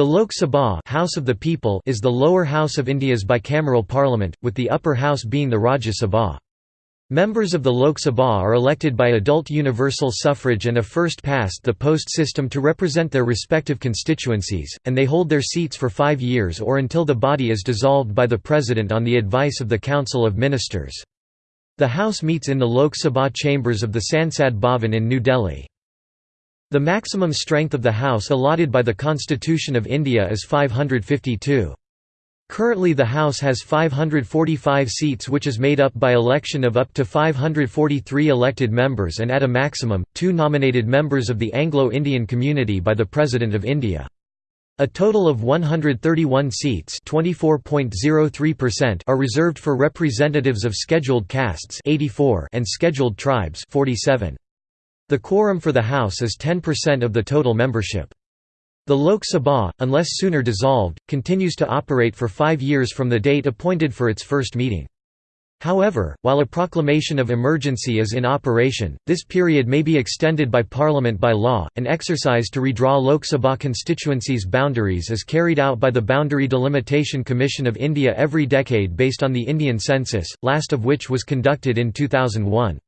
The Lok Sabha House of the People is the lower house of India's bicameral parliament, with the upper house being the Rajya Sabha. Members of the Lok Sabha are elected by adult universal suffrage and a first-past-the-post system to represent their respective constituencies, and they hold their seats for five years or until the body is dissolved by the President on the advice of the Council of Ministers. The House meets in the Lok Sabha chambers of the Sansad Bhavan in New Delhi. The maximum strength of the House allotted by the Constitution of India is 552. Currently the House has 545 seats which is made up by election of up to 543 elected members and at a maximum, two nominated members of the Anglo-Indian community by the President of India. A total of 131 seats are reserved for representatives of scheduled castes 84 and scheduled tribes 47. The quorum for the House is 10% of the total membership. The Lok Sabha, unless sooner dissolved, continues to operate for five years from the date appointed for its first meeting. However, while a proclamation of emergency is in operation, this period may be extended by Parliament by law. An exercise to redraw Lok Sabha constituencies' boundaries is carried out by the Boundary Delimitation Commission of India every decade based on the Indian census, last of which was conducted in 2001.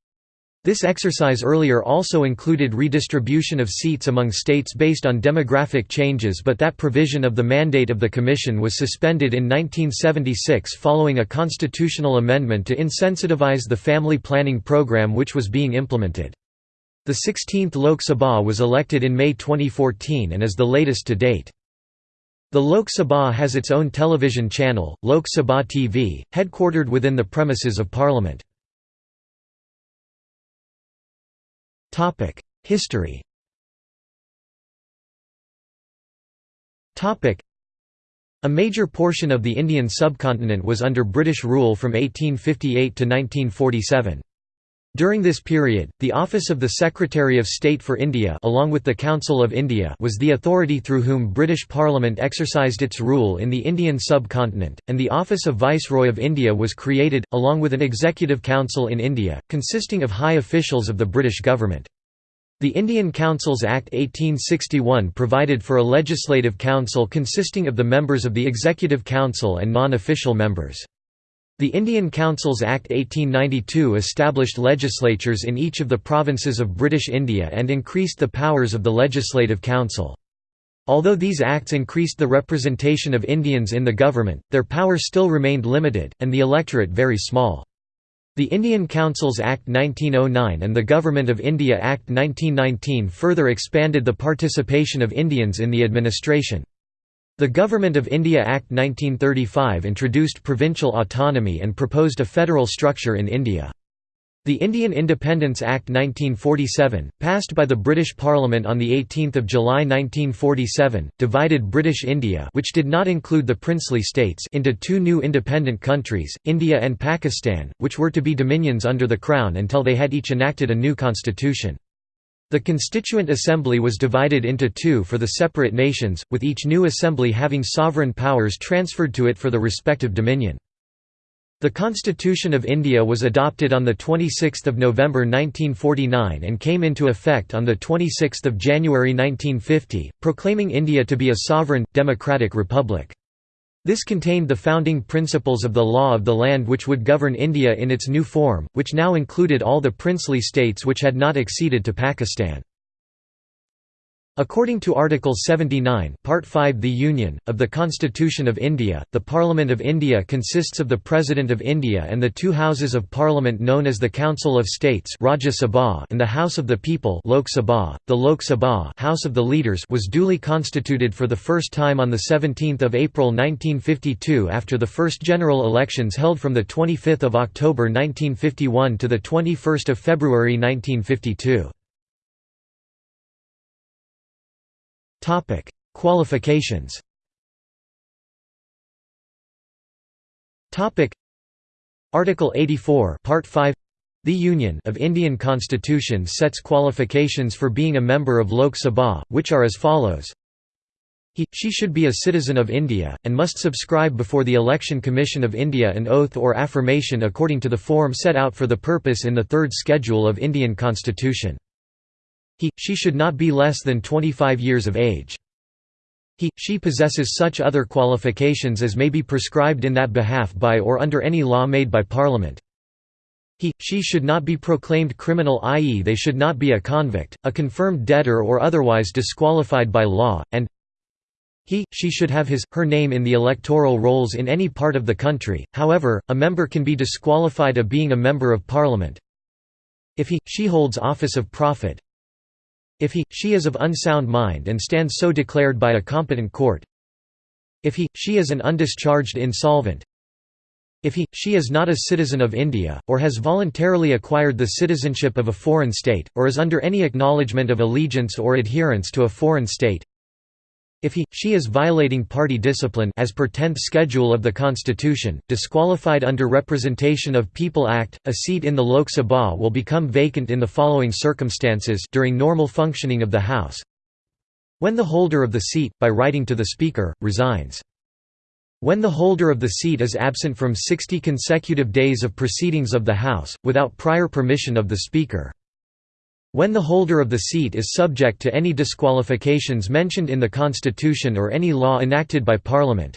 This exercise earlier also included redistribution of seats among states based on demographic changes but that provision of the mandate of the Commission was suspended in 1976 following a constitutional amendment to insensitivize the family planning program which was being implemented. The 16th Lok Sabha was elected in May 2014 and is the latest to date. The Lok Sabha has its own television channel, Lok Sabha TV, headquartered within the premises of Parliament. History. A major portion of the Indian subcontinent was under British rule from 1858 to 1947. During this period, the office of the Secretary of State for India along with the Council of India was the authority through whom British Parliament exercised its rule in the Indian subcontinent, and the office of Viceroy of India was created, along with an Executive Council in India, consisting of high officials of the British government. The Indian Councils Act 1861 provided for a legislative council consisting of the members of the Executive Council and non-official members. The Indian Councils Act 1892 established legislatures in each of the provinces of British India and increased the powers of the Legislative Council. Although these acts increased the representation of Indians in the government, their power still remained limited, and the electorate very small. The Indian Councils Act 1909 and the Government of India Act 1919 further expanded the participation of Indians in the administration. The Government of India Act 1935 introduced provincial autonomy and proposed a federal structure in India. The Indian Independence Act 1947, passed by the British Parliament on 18 July 1947, divided British India which did not include the princely states into two new independent countries, India and Pakistan, which were to be dominions under the Crown until they had each enacted a new constitution. The Constituent Assembly was divided into two for the separate nations, with each new assembly having sovereign powers transferred to it for the respective dominion. The Constitution of India was adopted on 26 November 1949 and came into effect on 26 January 1950, proclaiming India to be a sovereign, democratic republic. This contained the founding principles of the law of the land which would govern India in its new form, which now included all the princely states which had not acceded to Pakistan. According to Article 79 Part 5 The Union, of the Constitution of India, the Parliament of India consists of the President of India and the two Houses of Parliament known as the Council of States Rajya Sabha and the House of the People Lok Sabha. .The Lok Sabha House of the Leaders was duly constituted for the first time on 17 April 1952 after the first general elections held from 25 October 1951 to 21 February 1952. Topic: Qualifications. Topic: Article 84, Part 5. The Union of Indian Constitution sets qualifications for being a member of Lok Sabha, which are as follows. He, she should be a citizen of India, and must subscribe before the Election Commission of India an oath or affirmation according to the form set out for the purpose in the third schedule of Indian Constitution. He, she should not be less than 25 years of age. he, she possesses such other qualifications as may be prescribed in that behalf by or under any law made by Parliament. He, she should not be proclaimed criminal i.e. they should not be a convict, a confirmed debtor or otherwise disqualified by law, and he, she should have his, her name in the electoral rolls in any part of the country, however, a member can be disqualified of being a Member of Parliament if he, she holds office of profit if he, she is of unsound mind and stands so declared by a competent court. If he, she is an undischarged insolvent. If he, she is not a citizen of India, or has voluntarily acquired the citizenship of a foreign state, or is under any acknowledgement of allegiance or adherence to a foreign state if he, she is violating party discipline as per 10th schedule of the Constitution, disqualified under Representation of People Act, a seat in the Lok Sabha will become vacant in the following circumstances during normal functioning of the House. When the holder of the seat, by writing to the Speaker, resigns. When the holder of the seat is absent from 60 consecutive days of proceedings of the House, without prior permission of the Speaker. When the holder of the seat is subject to any disqualifications mentioned in the Constitution or any law enacted by Parliament.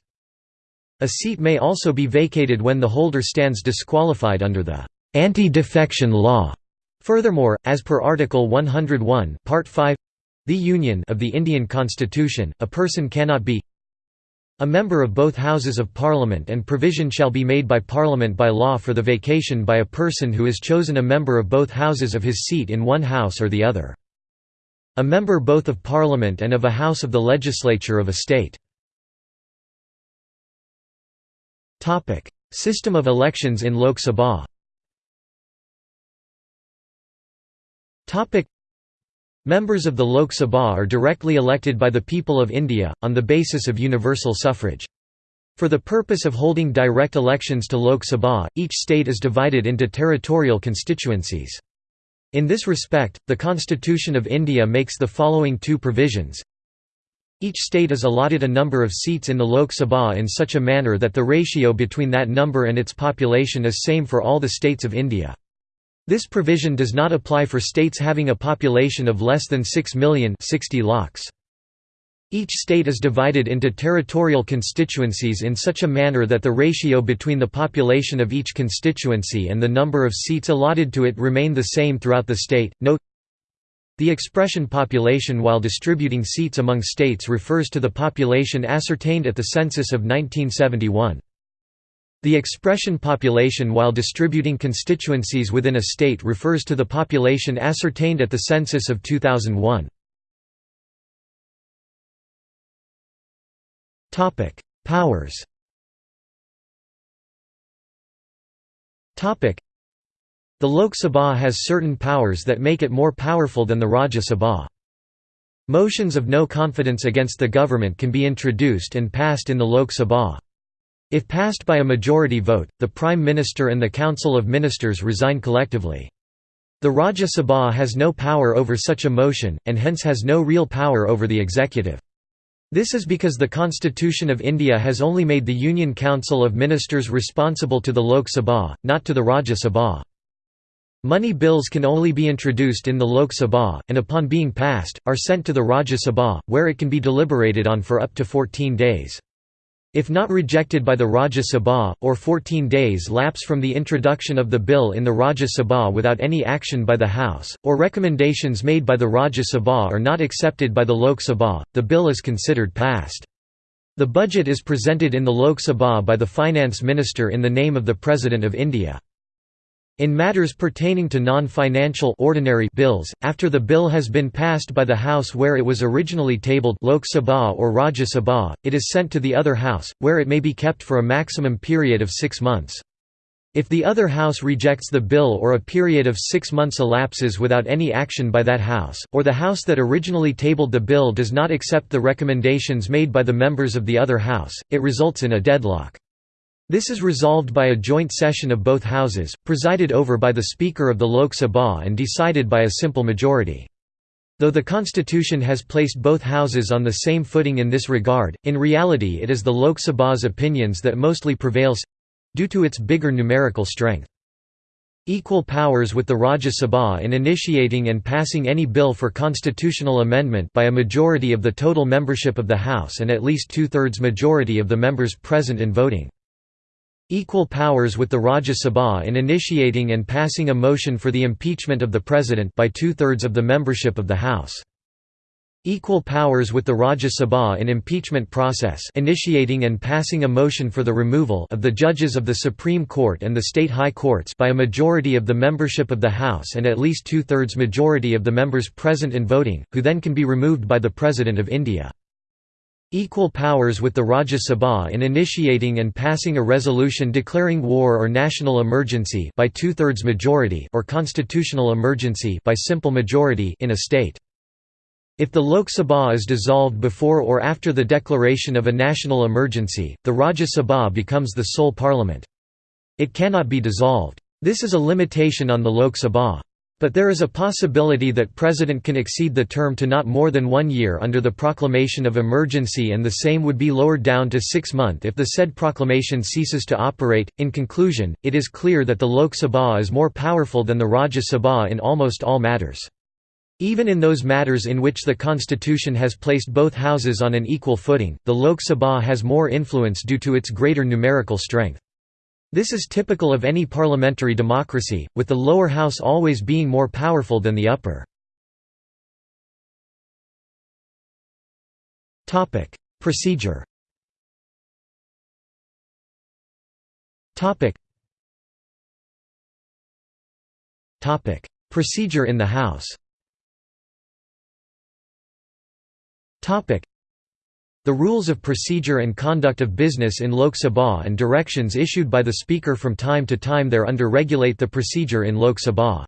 A seat may also be vacated when the holder stands disqualified under the anti-defection law. Furthermore, as per Article 101 Part 5 the Union of the Indian Constitution, a person cannot be a member of both Houses of Parliament and provision shall be made by Parliament by law for the vacation by a person who is chosen a member of both Houses of his seat in one House or the other. A member both of Parliament and of a House of the Legislature of a state. System of elections in Lok Sabha Members of the Lok Sabha are directly elected by the people of India, on the basis of universal suffrage. For the purpose of holding direct elections to Lok Sabha, each state is divided into territorial constituencies. In this respect, the Constitution of India makes the following two provisions. Each state is allotted a number of seats in the Lok Sabha in such a manner that the ratio between that number and its population is same for all the states of India. This provision does not apply for states having a population of less than 6 million 60 lakhs. Each state is divided into territorial constituencies in such a manner that the ratio between the population of each constituency and the number of seats allotted to it remain the same throughout the state. Note The expression population while distributing seats among states refers to the population ascertained at the census of 1971. The expression population while distributing constituencies within a state refers to the population ascertained at the census of 2001. Powers The Lok Sabha has certain powers that make it more powerful than the Rajya Sabha. Motions of no confidence against the government can be introduced and passed in the Lok Sabha. If passed by a majority vote, the Prime Minister and the Council of Ministers resign collectively. The Rajya Sabha has no power over such a motion, and hence has no real power over the executive. This is because the Constitution of India has only made the Union Council of Ministers responsible to the Lok Sabha, not to the Rajya Sabha. Money bills can only be introduced in the Lok Sabha, and upon being passed, are sent to the Rajya Sabha, where it can be deliberated on for up to 14 days. If not rejected by the Rajya Sabha, or 14 days lapse from the introduction of the bill in the Rajya Sabha without any action by the House, or recommendations made by the Rajya Sabha are not accepted by the Lok Sabha, the bill is considered passed. The budget is presented in the Lok Sabha by the Finance Minister in the name of the President of India. In matters pertaining to non-financial ordinary bills, after the bill has been passed by the House where it was originally tabled Lok Sabha or Rajya Sabha, it is sent to the other House, where it may be kept for a maximum period of six months. If the other House rejects the bill or a period of six months elapses without any action by that House, or the House that originally tabled the bill does not accept the recommendations made by the members of the other House, it results in a deadlock. This is resolved by a joint session of both houses, presided over by the Speaker of the Lok Sabha and decided by a simple majority. Though the constitution has placed both houses on the same footing in this regard, in reality it is the Lok Sabha's opinions that mostly prevails—due to its bigger numerical strength. Equal powers with the Rajya Sabha in initiating and passing any bill for constitutional amendment by a majority of the total membership of the House and at least two-thirds majority of the members present and voting. Equal powers with the Rajya Sabha in initiating and passing a motion for the impeachment of the President by two-thirds of the membership of the House. Equal powers with the Rajya Sabha in impeachment process initiating and passing a motion for the removal of the judges of the Supreme Court and the state high courts by a majority of the membership of the House and at least two-thirds majority of the members present and voting, who then can be removed by the President of India. Equal powers with the Rajya Sabha in initiating and passing a resolution declaring war or national emergency by two-thirds majority or constitutional emergency by simple majority in a state. If the Lok Sabha is dissolved before or after the declaration of a national emergency, the Rajya Sabha becomes the sole parliament. It cannot be dissolved. This is a limitation on the Lok Sabha. But there is a possibility that President can exceed the term to not more than one year under the proclamation of emergency and the same would be lowered down to six months if the said proclamation ceases to operate. In conclusion, it is clear that the Lok Sabha is more powerful than the Rajya Sabha in almost all matters. Even in those matters in which the constitution has placed both houses on an equal footing, the Lok Sabha has more influence due to its greater numerical strength. This is typical of any parliamentary democracy, with the lower house always being more powerful than the upper. Procedure Procedure in the House The rules of procedure and conduct of business in Lok Sabha and directions issued by the Speaker from time to time thereunder regulate the procedure in Lok Sabha.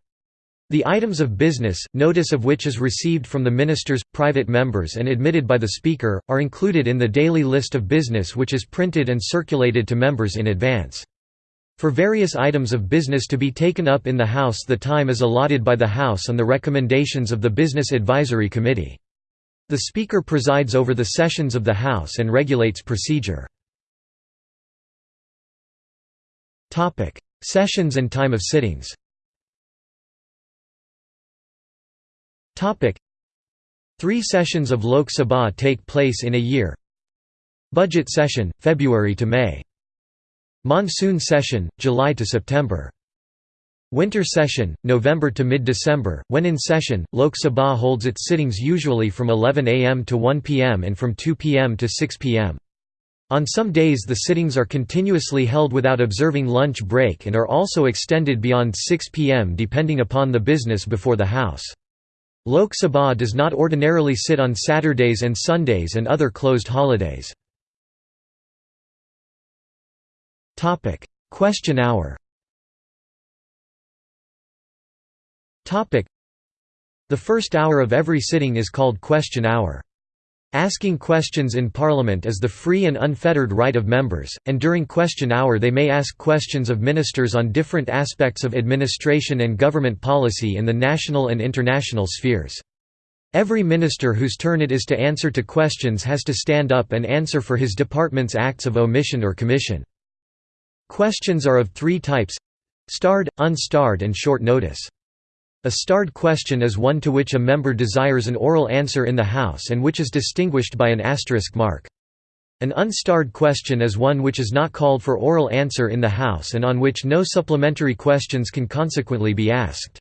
The items of business, notice of which is received from the ministers, private members and admitted by the Speaker, are included in the daily list of business which is printed and circulated to members in advance. For various items of business to be taken up in the House the time is allotted by the House on the recommendations of the Business Advisory Committee. The Speaker presides over the sessions of the House and regulates procedure. Sessions and time of sittings. Three sessions of Lok Sabha take place in a year. Budget session, February to May. Monsoon session, July to September Winter session, November to mid-December, when in session, Lok Sabha holds its sittings usually from 11 am to 1 pm and from 2 pm to 6 pm. On some days the sittings are continuously held without observing lunch break and are also extended beyond 6 pm depending upon the business before the House. Lok Sabha does not ordinarily sit on Saturdays and Sundays and other closed holidays. Question hour The first hour of every sitting is called question hour. Asking questions in Parliament is the free and unfettered right of members, and during question hour they may ask questions of ministers on different aspects of administration and government policy in the national and international spheres. Every minister whose turn it is to answer to questions has to stand up and answer for his department's acts of omission or commission. Questions are of three types starred, unstarred and short notice. A starred question is one to which a member desires an oral answer in the House and which is distinguished by an asterisk mark. An unstarred question is one which is not called for oral answer in the House and on which no supplementary questions can consequently be asked.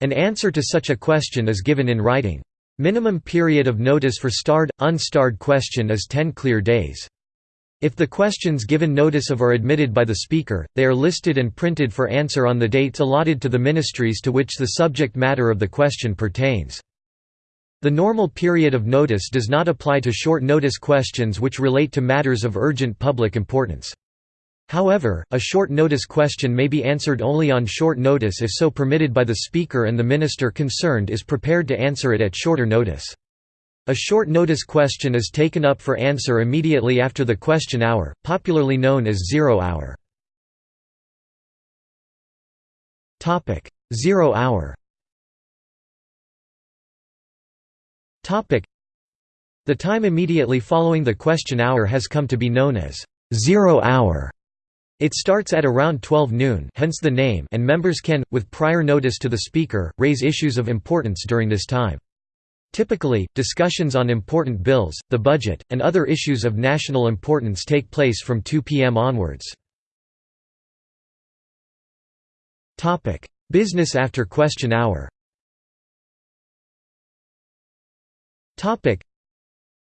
An answer to such a question is given in writing. Minimum period of notice for starred, unstarred question is 10 clear days. If the questions given notice of are admitted by the Speaker, they are listed and printed for answer on the dates allotted to the ministries to which the subject matter of the question pertains. The normal period of notice does not apply to short notice questions which relate to matters of urgent public importance. However, a short notice question may be answered only on short notice if so permitted by the Speaker and the minister concerned is prepared to answer it at shorter notice. A short notice question is taken up for answer immediately after the question hour, popularly known as zero hour. Zero hour The time immediately following the question hour has come to be known as zero hour. It starts at around 12 noon hence the name and members can, with prior notice to the Speaker, raise issues of importance during this time. Typically, discussions on important bills, the budget, and other issues of national importance take place from 2 p.m. onwards. Business after question hour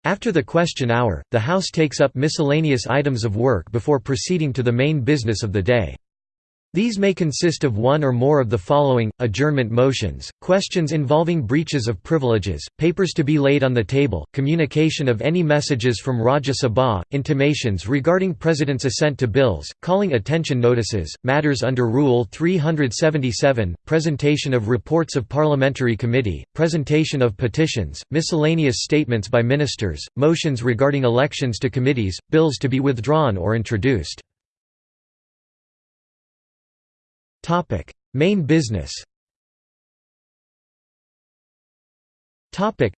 after the question hour, the House takes up miscellaneous items of work before proceeding to the main business of the day. These may consist of one or more of the following, adjournment motions, questions involving breaches of privileges, papers to be laid on the table, communication of any messages from Rajya Sabha, intimations regarding President's assent to bills, calling attention notices, matters under Rule 377, presentation of reports of parliamentary committee, presentation of petitions, miscellaneous statements by ministers, motions regarding elections to committees, bills to be withdrawn or introduced. Topic: Main business. Topic: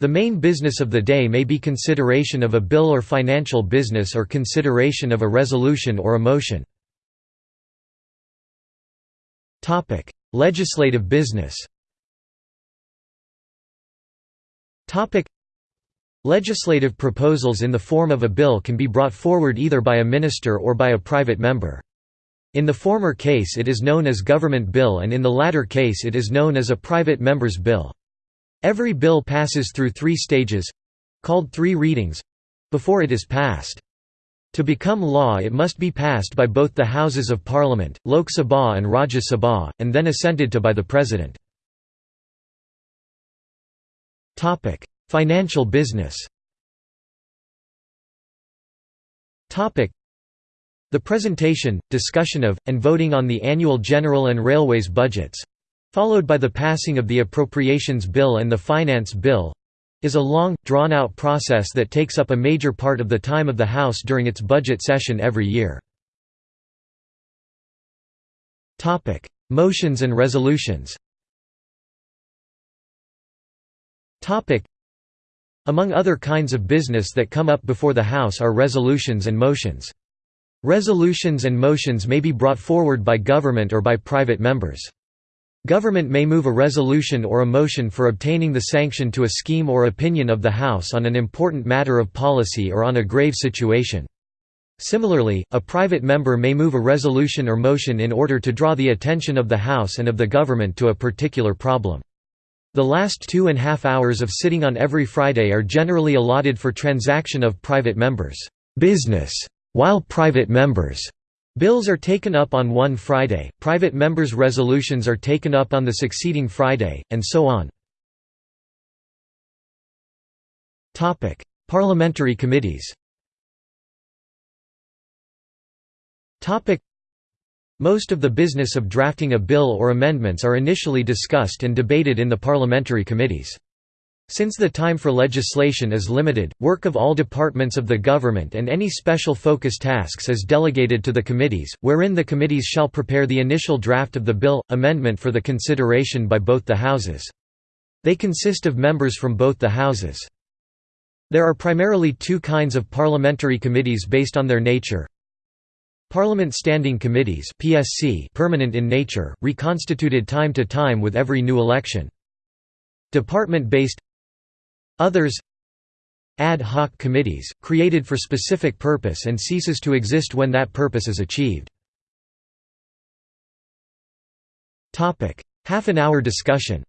The main business of the day may be consideration of a bill or financial business or consideration of a resolution or a motion. Topic: Legislative business. Topic: Legislative proposals in the form of a bill can be brought forward either by a minister or by a private member. In the former case it is known as government bill and in the latter case it is known as a private member's bill. Every bill passes through three stages—called three readings—before it is passed. To become law it must be passed by both the Houses of Parliament, Lok Sabha and Rajya Sabha, and then assented to by the President. Financial business the presentation, discussion of, and voting on the annual general and railways budgets—followed by the passing of the Appropriations Bill and the Finance Bill—is a long, drawn-out process that takes up a major part of the time of the House during its budget session every year. Motions and resolutions Among other kinds of business that come up before the House are resolutions and motions. Resolutions and motions may be brought forward by government or by private members. Government may move a resolution or a motion for obtaining the sanction to a scheme or opinion of the House on an important matter of policy or on a grave situation. Similarly, a private member may move a resolution or motion in order to draw the attention of the House and of the government to a particular problem. The last two and a half hours of sitting on every Friday are generally allotted for transaction of private members' business while private members' bills are taken up on one Friday, private members' resolutions are taken up on the succeeding Friday, and so on. Parliamentary committees most of the business of drafting a bill or amendments are initially discussed and debated in the parliamentary committees. Since the time for legislation is limited, work of all departments of the government and any special focus tasks is delegated to the committees, wherein the committees shall prepare the initial draft of the bill, amendment for the consideration by both the houses. They consist of members from both the houses. There are primarily two kinds of parliamentary committees based on their nature. Parliament Standing Committees PSC permanent in nature, reconstituted time to time with every new election. Department-based Others Ad hoc committees, created for specific purpose and ceases to exist when that purpose is achieved. Half an hour discussion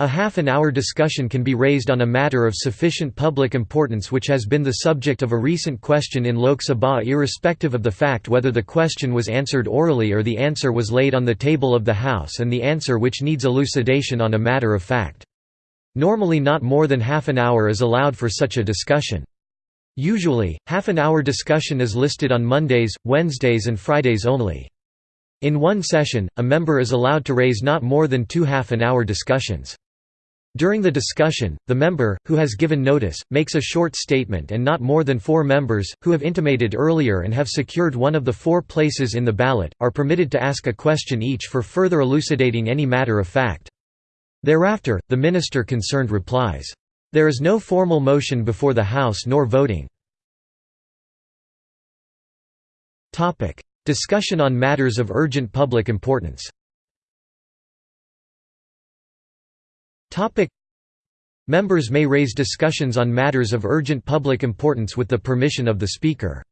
a half an hour discussion can be raised on a matter of sufficient public importance which has been the subject of a recent question in Lok Sabha irrespective of the fact whether the question was answered orally or the answer was laid on the table of the House and the answer which needs elucidation on a matter of fact. Normally not more than half an hour is allowed for such a discussion. Usually, half an hour discussion is listed on Mondays, Wednesdays and Fridays only. In one session, a member is allowed to raise not more than two half-an-hour discussions. During the discussion, the member, who has given notice, makes a short statement and not more than four members, who have intimated earlier and have secured one of the four places in the ballot, are permitted to ask a question each for further elucidating any matter of fact. Thereafter, the minister concerned replies. There is no formal motion before the House nor voting. Discussion on matters of urgent public importance Members may raise discussions on matters of urgent public importance with the permission of the Speaker.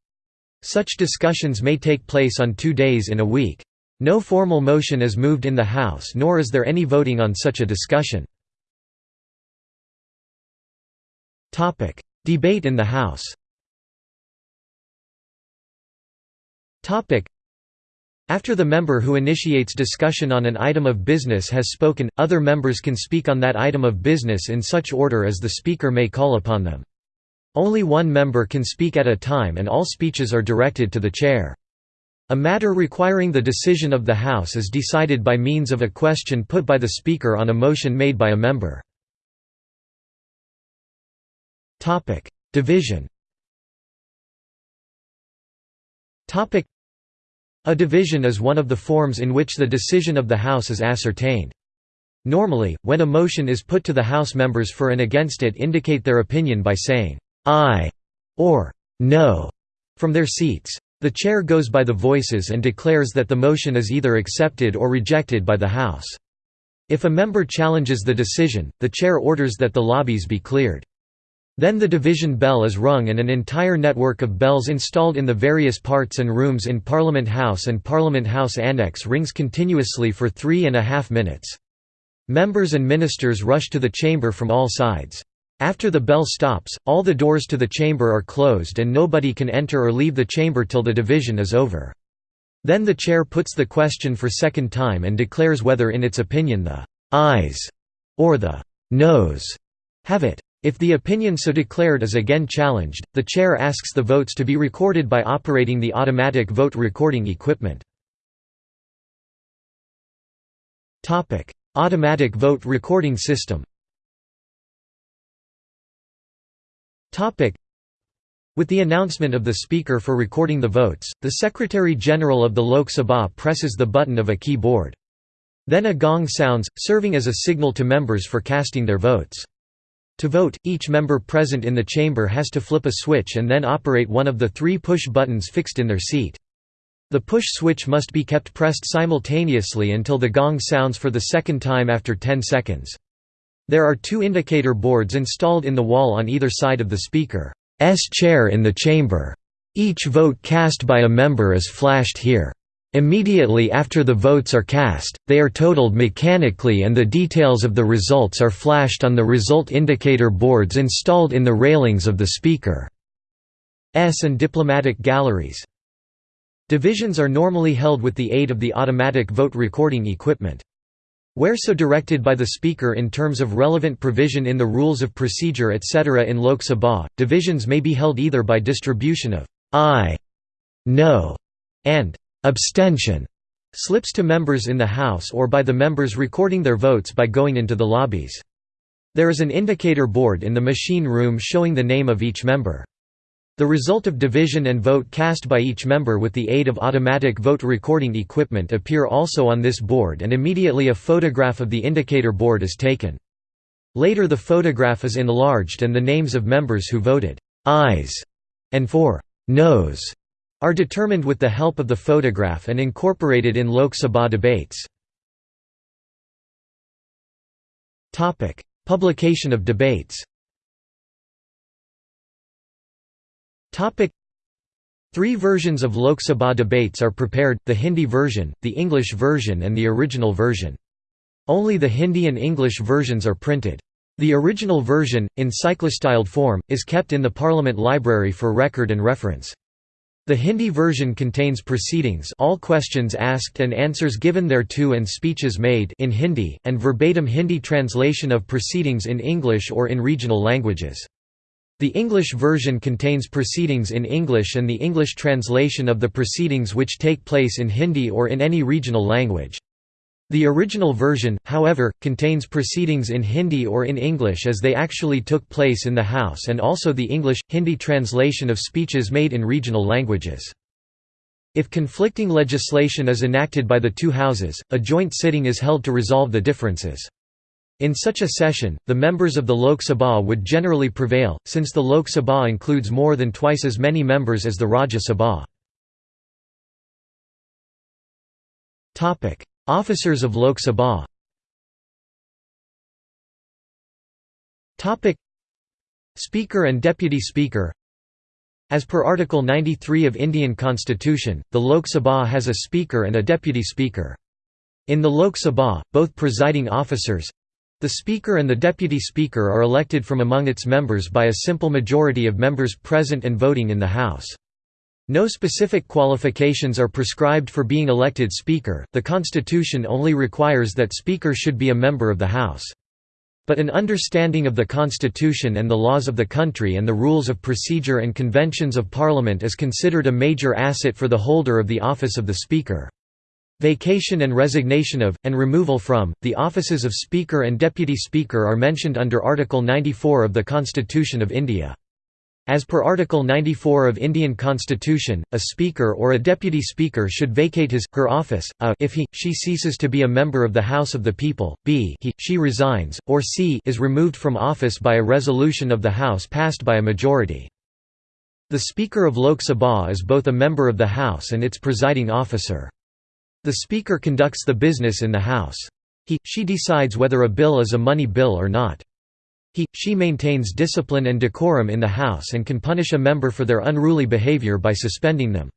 Such discussions may take place on two days in a week. No formal motion is moved in the House nor is there any voting on such a discussion. Debate in the House. After the member who initiates discussion on an item of business has spoken, other members can speak on that item of business in such order as the speaker may call upon them. Only one member can speak at a time and all speeches are directed to the chair. A matter requiring the decision of the House is decided by means of a question put by the Speaker on a motion made by a member. Division. A division is one of the forms in which the decision of the House is ascertained. Normally, when a motion is put to the House members for and against it indicate their opinion by saying, "'Aye' or "'No' from their seats. The chair goes by the voices and declares that the motion is either accepted or rejected by the House. If a member challenges the decision, the chair orders that the lobbies be cleared. Then the division bell is rung and an entire network of bells installed in the various parts and rooms in Parliament House and Parliament House Annex rings continuously for three and a half minutes. Members and ministers rush to the chamber from all sides. After the bell stops, all the doors to the chamber are closed and nobody can enter or leave the chamber till the division is over. Then the chair puts the question for second time and declares whether in its opinion the «ayes» or the «noes» have it. If the opinion so declared is again challenged, the chair asks the votes to be recorded by operating the automatic vote recording equipment. Automatic vote recording system with the announcement of the Speaker for recording the votes, the Secretary-General of the Lok Sabha presses the button of a keyboard. Then a gong sounds, serving as a signal to members for casting their votes. To vote, each member present in the chamber has to flip a switch and then operate one of the three push buttons fixed in their seat. The push switch must be kept pressed simultaneously until the gong sounds for the second time after 10 seconds. There are two indicator boards installed in the wall on either side of the speaker's chair in the chamber. Each vote cast by a member is flashed here. Immediately after the votes are cast, they are totaled mechanically and the details of the results are flashed on the result indicator boards installed in the railings of the speaker's and diplomatic galleries. Divisions are normally held with the aid of the automatic vote recording equipment. Where so directed by the Speaker in terms of relevant provision in the rules of procedure etc. in Lok Sabha, divisions may be held either by distribution of aye, no, and abstention slips to members in the House or by the members recording their votes by going into the lobbies. There is an indicator board in the machine room showing the name of each member. The result of division and vote cast by each member with the aid of automatic vote recording equipment appear also on this board and immediately a photograph of the indicator board is taken. Later the photograph is enlarged and the names of members who voted «ayes» and for «noes» are determined with the help of the photograph and incorporated in Lok Sabha debates. Publication of debates Three versions of Lok Sabha debates are prepared, the Hindi version, the English version and the original version. Only the Hindi and English versions are printed. The original version, in cyclostyled form, is kept in the Parliament Library for record and reference. The Hindi version contains proceedings all questions asked and answers given thereto and speeches made in Hindi, and verbatim Hindi translation of proceedings in English or in regional languages. The English version contains proceedings in English and the English translation of the proceedings which take place in Hindi or in any regional language. The original version, however, contains proceedings in Hindi or in English as they actually took place in the House and also the English-Hindi translation of speeches made in regional languages. If conflicting legislation is enacted by the two houses, a joint sitting is held to resolve the differences. In such a session, the members of the Lok Sabha would generally prevail, since the Lok Sabha includes more than twice as many members as the Rajya Sabha. Officers of Lok Sabha Speaker and Deputy Speaker As per Article 93 of Indian Constitution, the Lok Sabha has a Speaker and a Deputy Speaker. In the Lok Sabha, both presiding officers, the Speaker and the Deputy Speaker are elected from among its members by a simple majority of members present and voting in the House. No specific qualifications are prescribed for being elected Speaker, the Constitution only requires that Speaker should be a member of the House. But an understanding of the Constitution and the laws of the country and the rules of procedure and conventions of Parliament is considered a major asset for the holder of the office of the Speaker. Vacation and resignation of, and removal from, the offices of Speaker and Deputy Speaker are mentioned under Article 94 of the Constitution of India. As per Article 94 of Indian Constitution, a Speaker or a Deputy Speaker should vacate his, her office, a if he, she ceases to be a member of the House of the People, b he, she resigns, or c is removed from office by a resolution of the House passed by a majority. The Speaker of Lok Sabha is both a member of the House and its presiding officer. The Speaker conducts the business in the House. He, she decides whether a bill is a money bill or not. He, she maintains discipline and decorum in the House and can punish a member for their unruly behavior by suspending them.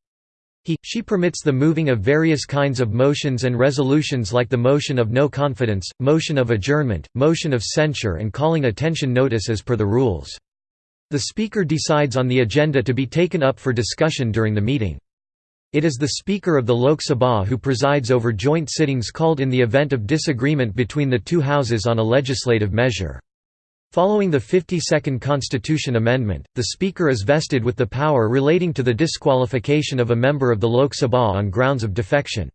He, she permits the moving of various kinds of motions and resolutions like the motion of no confidence, motion of adjournment, motion of censure and calling attention notice as per the rules. The Speaker decides on the agenda to be taken up for discussion during the meeting. It is the Speaker of the Lok Sabha who presides over joint sittings called in the event of disagreement between the two houses on a legislative measure. Following the 52nd Constitution Amendment, the Speaker is vested with the power relating to the disqualification of a member of the Lok Sabha on grounds of defection.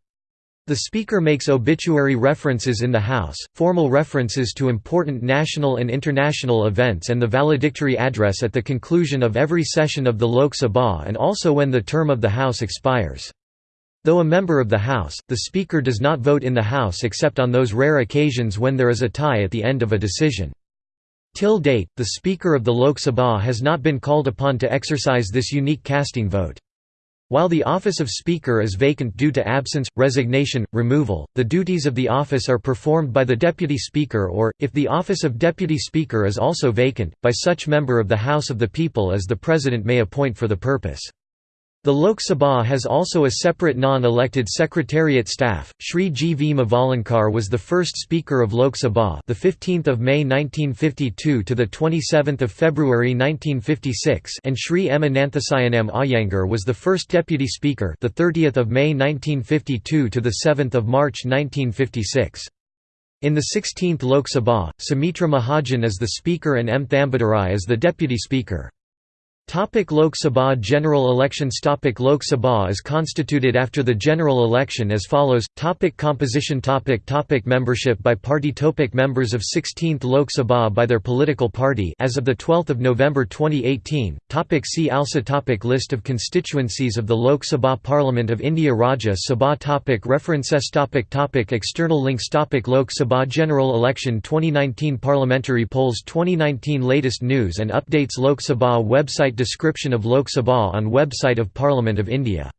The Speaker makes obituary references in the House, formal references to important national and international events and the valedictory address at the conclusion of every session of the Lok Sabha and also when the term of the House expires. Though a member of the House, the Speaker does not vote in the House except on those rare occasions when there is a tie at the end of a decision. Till date, the Speaker of the Lok Sabha has not been called upon to exercise this unique casting vote. While the office of Speaker is vacant due to absence, resignation, removal, the duties of the office are performed by the Deputy Speaker or, if the office of Deputy Speaker is also vacant, by such member of the House of the People as the President may appoint for the purpose. The Lok Sabha has also a separate non-elected secretariat staff. Shri G. V. Mavalankar was the first Speaker of Lok Sabha, the 15th of May 1952 to the 27th of February 1956, and Shri M. Ananthasayanam Iyengar was the first Deputy Speaker, the 30th of May 1952 to the 7th of March 1956. In the 16th Lok Sabha, Sumitra Mahajan is the Speaker and M. Thambidurai is the Deputy Speaker. Topic Lok Sabha General elections Topic Lok Sabha is constituted after the general election as follows. Topic Composition Topic Topic Membership by party Topic Members of 16th Lok Sabha by their political party as of 12 November 2018 Topic See also Topic List of constituencies of the Lok Sabha Parliament of India Rajya Sabha Topic References topic topic External links topic Lok Sabha General Election 2019 Parliamentary polls 2019 Latest news and updates Lok Sabha website Description of Lok Sabha on website of Parliament of India